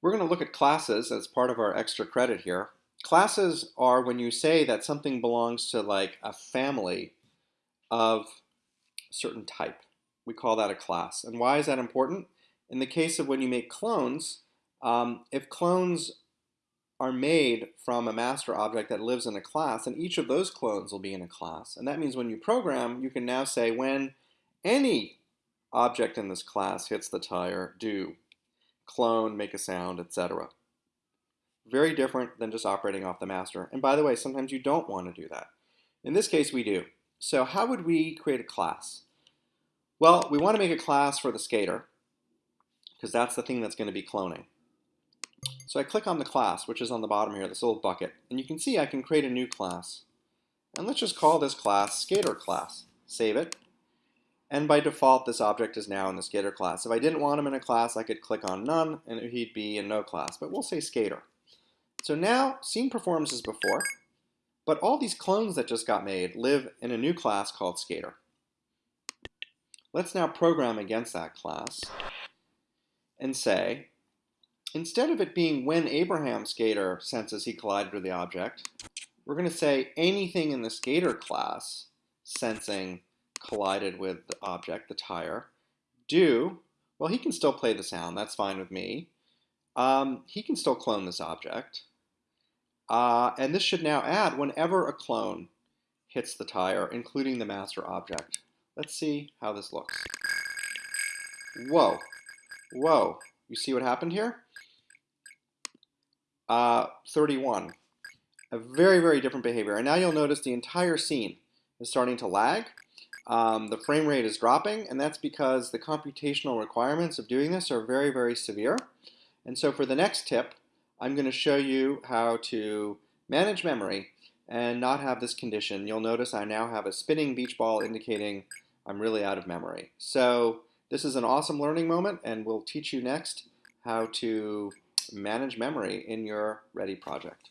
We're going to look at classes as part of our extra credit here. Classes are when you say that something belongs to like a family of a certain type. We call that a class. And why is that important? In the case of when you make clones, um, if clones are made from a master object that lives in a class, and each of those clones will be in a class. And that means when you program, you can now say when any object in this class hits the tire, do clone, make a sound, etc. Very different than just operating off the master. And by the way, sometimes you don't want to do that. In this case, we do. So how would we create a class? Well, we want to make a class for the skater, because that's the thing that's going to be cloning. So I click on the class, which is on the bottom here, this little bucket, and you can see I can create a new class. And let's just call this class skater class. Save it. And by default, this object is now in the skater class. If I didn't want him in a class, I could click on none, and he'd be in no class, but we'll say skater. So now, scene performs as before, but all these clones that just got made live in a new class called skater. Let's now program against that class and say, instead of it being when Abraham skater senses he collided with the object, we're going to say anything in the skater class sensing collided with the object, the tire. Do, well, he can still play the sound. That's fine with me. Um, he can still clone this object. Uh, and this should now add whenever a clone hits the tire, including the master object. Let's see how this looks. Whoa. Whoa. You see what happened here? Uh, 31. A very, very different behavior. And now you'll notice the entire scene is starting to lag um, the frame rate is dropping, and that's because the computational requirements of doing this are very, very severe. And so for the next tip, I'm going to show you how to manage memory and not have this condition. You'll notice I now have a spinning beach ball indicating I'm really out of memory. So this is an awesome learning moment, and we'll teach you next how to manage memory in your Ready project.